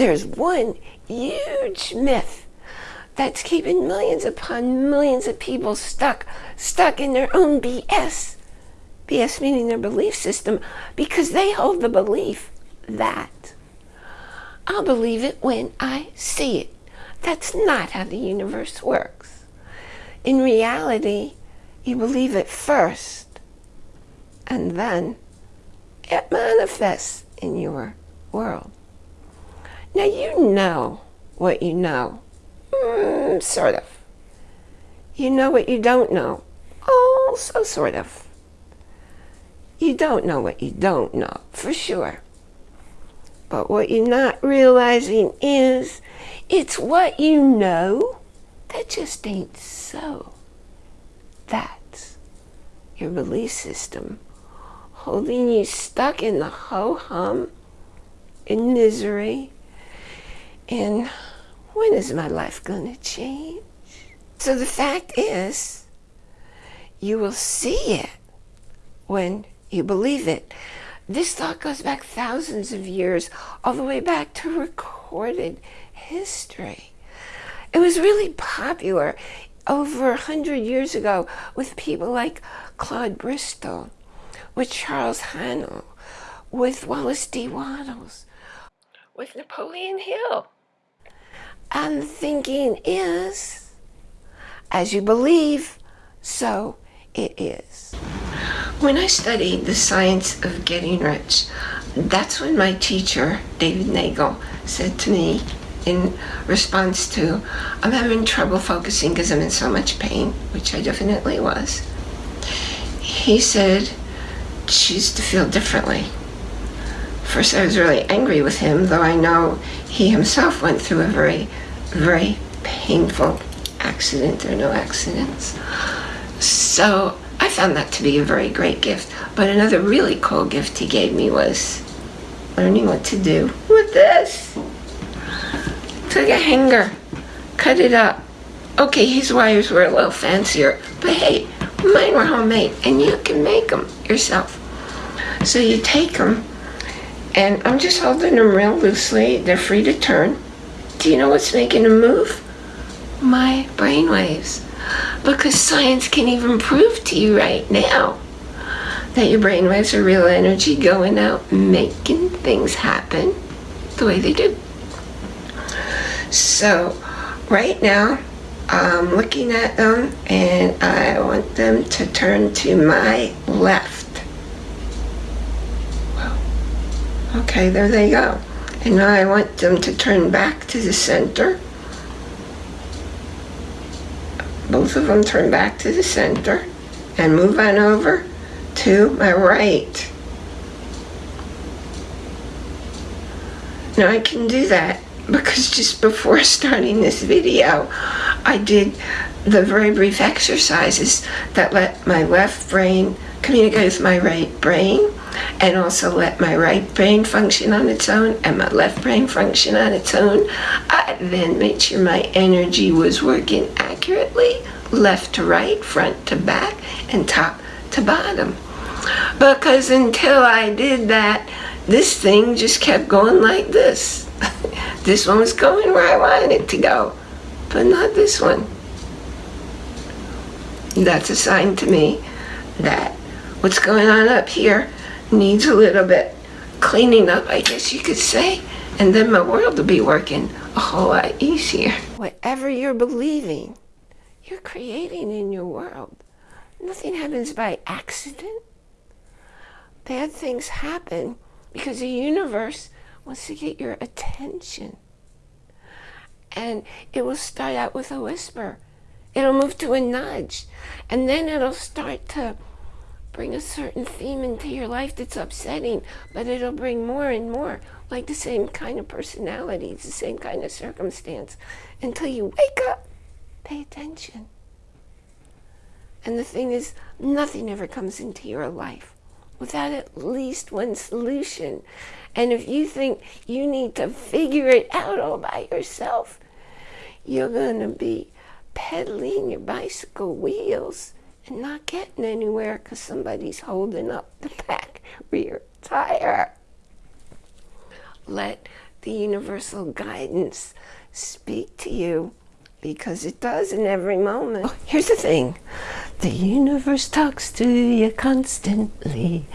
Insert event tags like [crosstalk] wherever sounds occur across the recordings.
there's one huge myth that's keeping millions upon millions of people stuck, stuck in their own BS. BS meaning their belief system, because they hold the belief that I'll believe it when I see it. That's not how the universe works. In reality, you believe it first, and then it manifests in your world. Now you know what you know. Mm, sort of. You know what you don't know. Also sort of. You don't know what you don't know, for sure. But what you're not realizing is it's what you know that just ain't so. That's your belief system holding you stuck in the ho-hum, in misery, in when is my life going to change? So the fact is, you will see it when you believe it. This thought goes back thousands of years, all the way back to recorded history. It was really popular over a hundred years ago with people like Claude Bristol, with Charles Haanel, with Wallace D. Wattles, with Napoleon Hill. And thinking is, as you believe, so it is. When I studied the science of getting rich, that's when my teacher, David Nagel, said to me in response to, I'm having trouble focusing because I'm in so much pain, which I definitely was. He said, choose to feel differently. First, I was really angry with him, though I know he himself went through a very, very painful accident. There are no accidents. So I found that to be a very great gift. But another really cool gift he gave me was learning what to do with this. Took a hanger, cut it up. Okay, his wires were a little fancier, but hey, mine were homemade and you can make them yourself. So you take them and I'm just holding them real loosely. They're free to turn. Do you know what's making them move? My brain waves because science can even prove to you right now that your brainwaves are real energy going out making things happen the way they do. So right now I'm looking at them and I want them to turn to my left. Well, okay, there they go. And now I want them to turn back to the center both of them turn back to the center and move on over to my right. Now I can do that because just before [laughs] starting this video, I did the very brief exercises that let my left brain communicate with my right brain and also let my right brain function on its own and my left brain function on its own. I then made sure my energy was working accurately, left to right, front to back, and top to bottom. Because until I did that, this thing just kept going like this. [laughs] this one was going where I wanted it to go, but not this one. That's a sign to me that what's going on up here needs a little bit cleaning up, I guess you could say, and then my world will be working a whole lot easier. Whatever you're believing, you're creating in your world. Nothing happens by accident. Bad things happen because the universe wants to get your attention. And it will start out with a whisper. It'll move to a nudge. And then it'll start to bring a certain theme into your life that's upsetting, but it'll bring more and more, like the same kind of personality, the same kind of circumstance, until you wake up, pay attention. And the thing is, nothing ever comes into your life without at least one solution. And if you think you need to figure it out all by yourself, you're going to be pedaling your bicycle wheels and not getting anywhere because somebody's holding up the back rear tire. Let the universal guidance speak to you because it does in every moment. Oh, here's the thing. The universe talks to you constantly,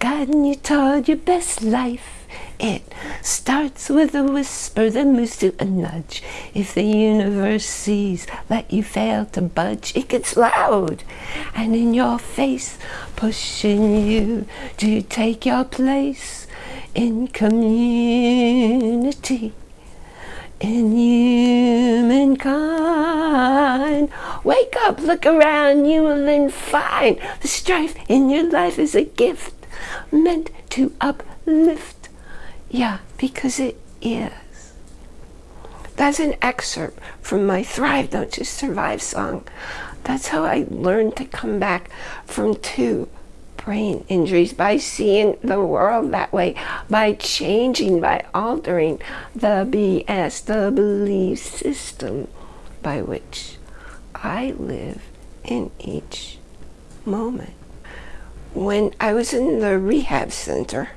guiding you toward your best life. It starts with a whisper, then moves to a nudge. If the universe sees that you fail to budge, it gets loud and in your face, pushing you to take your place in community in humankind. Wake up, look around, you will then find the strife in your life is a gift meant to uplift. Yeah, because it is. That's an excerpt from my Thrive, Don't Just Survive song. That's how I learned to come back from two brain injuries by seeing the world that way, by changing, by altering the BS, the belief system by which I live in each moment. When I was in the rehab center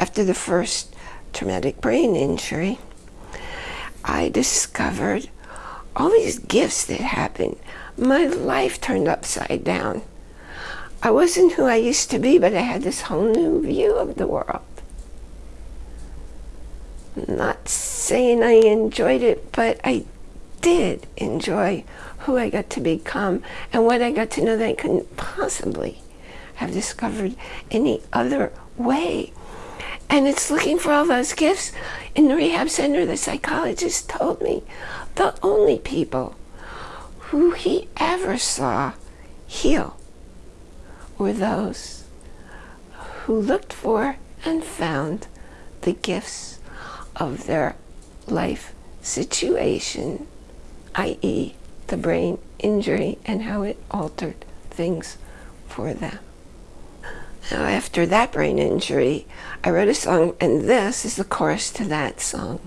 after the first traumatic brain injury, I discovered all these gifts that happened. My life turned upside down. I wasn't who I used to be, but I had this whole new view of the world. I'm Not saying I enjoyed it, but I did enjoy who I got to become and what I got to know that I couldn't possibly have discovered any other way. And it's looking for all those gifts. In the rehab center, the psychologist told me the only people who he ever saw heal were those who looked for and found the gifts of their life situation, i.e., the brain injury and how it altered things for them. Now, after that brain injury, I wrote a song, and this is the chorus to that song.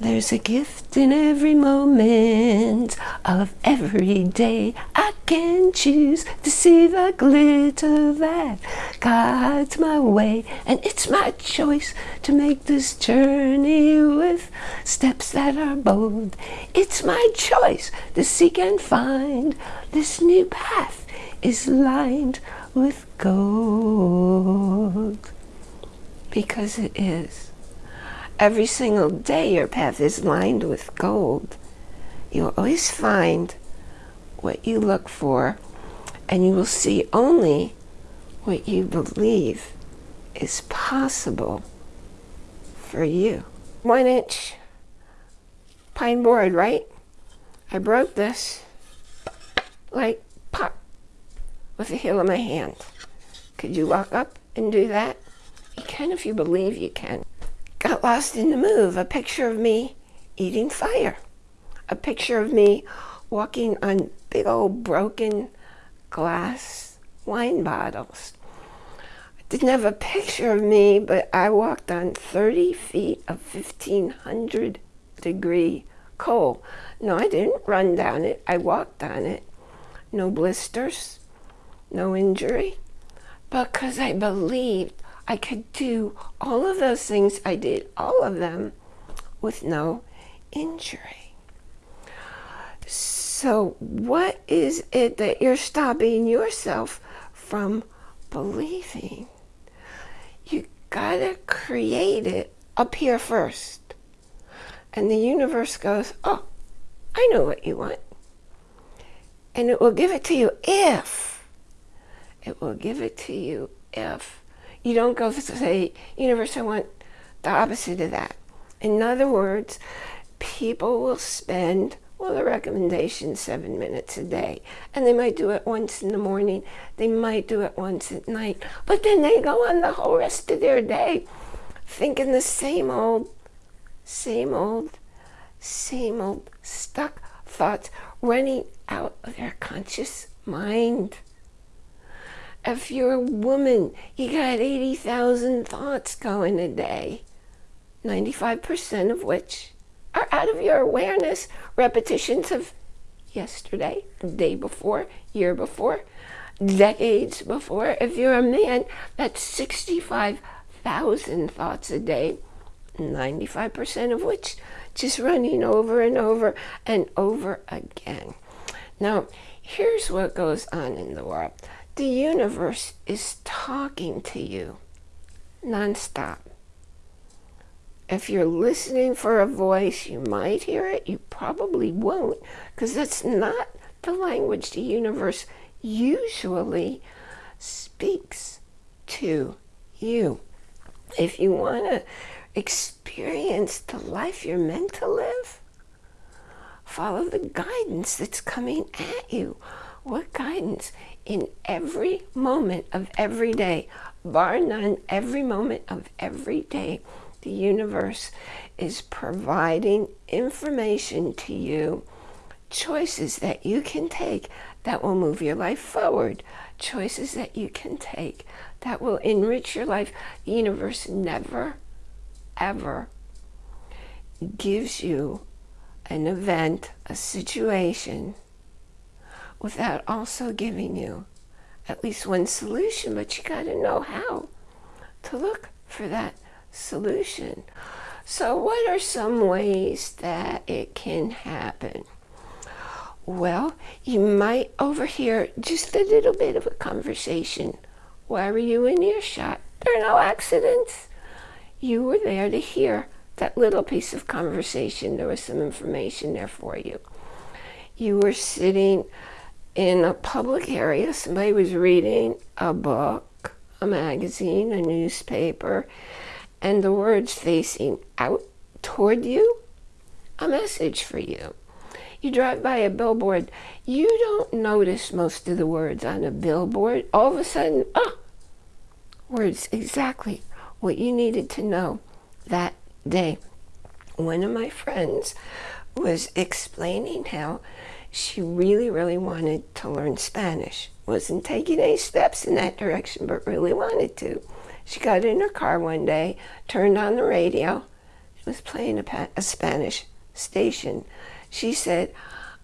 There's a gift in every moment of every day. I can choose to see the glitter that guides my way. And it's my choice to make this journey with steps that are bold. It's my choice to seek and find this new path is lined with gold. Because it is. Every single day your path is lined with gold. You'll always find what you look for and you will see only what you believe is possible for you. One inch pine board, right? I broke this like pop with the heel of my hand. Could you walk up and do that? You can if you believe you can got lost in the move. A picture of me eating fire. A picture of me walking on big old broken glass wine bottles. I didn't have a picture of me, but I walked on 30 feet of 1500 degree coal. No, I didn't run down it. I walked on it. No blisters, no injury, because I believed I could do all of those things. I did all of them with no injury. So what is it that you're stopping yourself from believing? You gotta create it up here first. And the universe goes, oh, I know what you want. And it will give it to you if, will give it to you if you don't go say, universe, I want the opposite of that. In other words, people will spend, well, the recommendation seven minutes a day. And they might do it once in the morning. They might do it once at night. But then they go on the whole rest of their day thinking the same old, same old, same old stuck thoughts running out of their conscious mind. If you're a woman, you got 80,000 thoughts going a day, 95% of which are out of your awareness, repetitions of yesterday, day before, year before, decades before. If you're a man, that's 65,000 thoughts a day, 95% of which just running over and over and over again. Now, here's what goes on in the world. The universe is talking to you nonstop. If you're listening for a voice, you might hear it. You probably won't because that's not the language the universe usually speaks to you. If you want to experience the life you're meant to live, follow the guidance that's coming at you. What guidance? In every moment of every day, bar none, every moment of every day, the universe is providing information to you, choices that you can take that will move your life forward, choices that you can take that will enrich your life. The universe never, ever gives you an event, a situation, without also giving you at least one solution, but you got to know how to look for that solution. So what are some ways that it can happen? Well, you might overhear just a little bit of a conversation. Why were you in earshot? There are no accidents. You were there to hear that little piece of conversation. There was some information there for you. You were sitting in a public area. Somebody was reading a book, a magazine, a newspaper, and the words facing out toward you, a message for you. You drive by a billboard, you don't notice most of the words on a billboard. All of a sudden, ah, words exactly what you needed to know that day. One of my friends was explaining how she really, really wanted to learn Spanish. Wasn't taking any steps in that direction, but really wanted to. She got in her car one day, turned on the radio, it was playing a, a Spanish station. She said,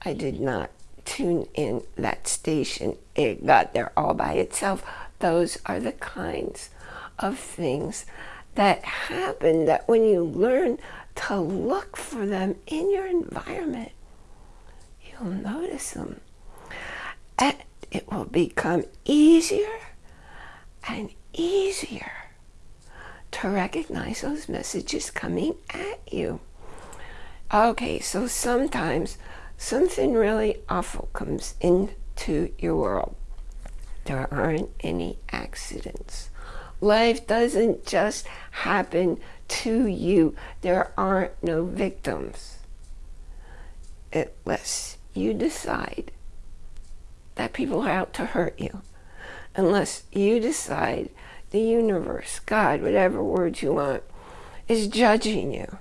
I did not tune in that station. It got there all by itself. Those are the kinds of things that happen that when you learn to look for them in your environment, you'll notice them. And it will become easier and easier to recognize those messages coming at you. Okay, so sometimes something really awful comes into your world. There aren't any accidents. Life doesn't just happen to you. There aren't no victims. Unless you decide that people are out to hurt you. Unless you decide the universe, God, whatever words you want, is judging you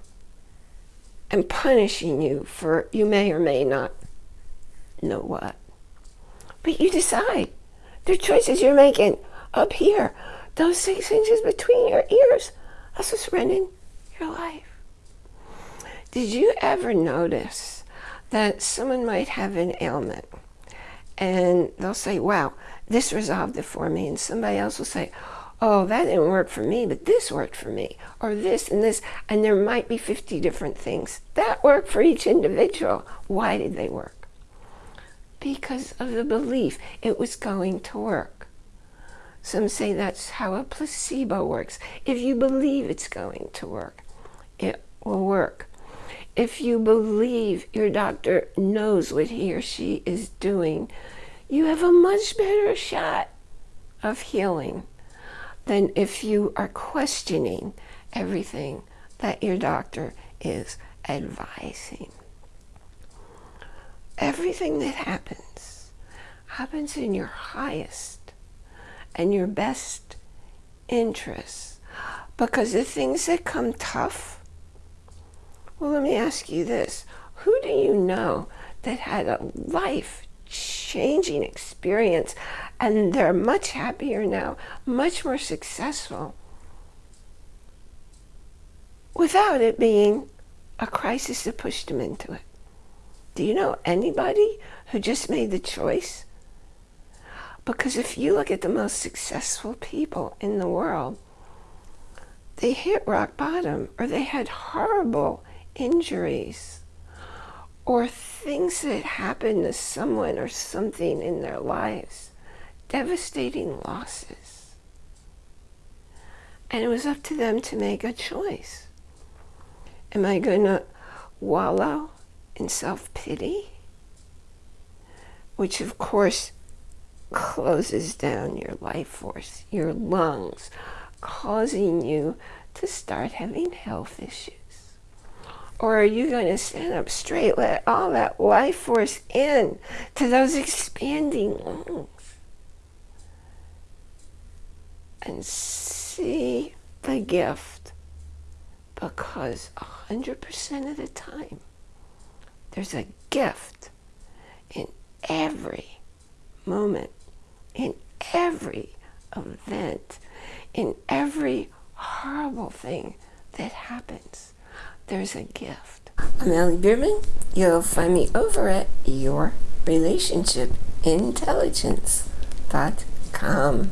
and punishing you for you may or may not know what. But you decide. They're choices you're making up here. Those six inches between your ears. That's what's running your life. Did you ever notice that someone might have an ailment and they'll say, wow, this resolved it for me. And somebody else will say, oh, that didn't work for me, but this worked for me, or this and this, and there might be 50 different things that work for each individual. Why did they work? Because of the belief it was going to work. Some say that's how a placebo works. If you believe it's going to work, it will work. If you believe your doctor knows what he or she is doing, you have a much better shot of healing than if you are questioning everything that your doctor is advising. Everything that happens happens in your highest and your best interests because the things that come tough, well, let me ask you this. Who do you know that had a life changing experience and they're much happier now, much more successful without it being a crisis that pushed them into it. Do you know anybody who just made the choice? Because if you look at the most successful people in the world, they hit rock bottom or they had horrible injuries or things that happened to someone or something in their lives, devastating losses. And it was up to them to make a choice. Am I going to wallow in self-pity? Which of course closes down your life force, your lungs, causing you to start having health issues. Or are you going to stand up straight, let all that life force in to those expanding lungs and see the gift? Because 100% of the time, there's a gift in every moment, in every event, in every horrible thing that happens there's a gift. I'm Allie Bierman. You'll find me over at yourrelationshipintelligence.com.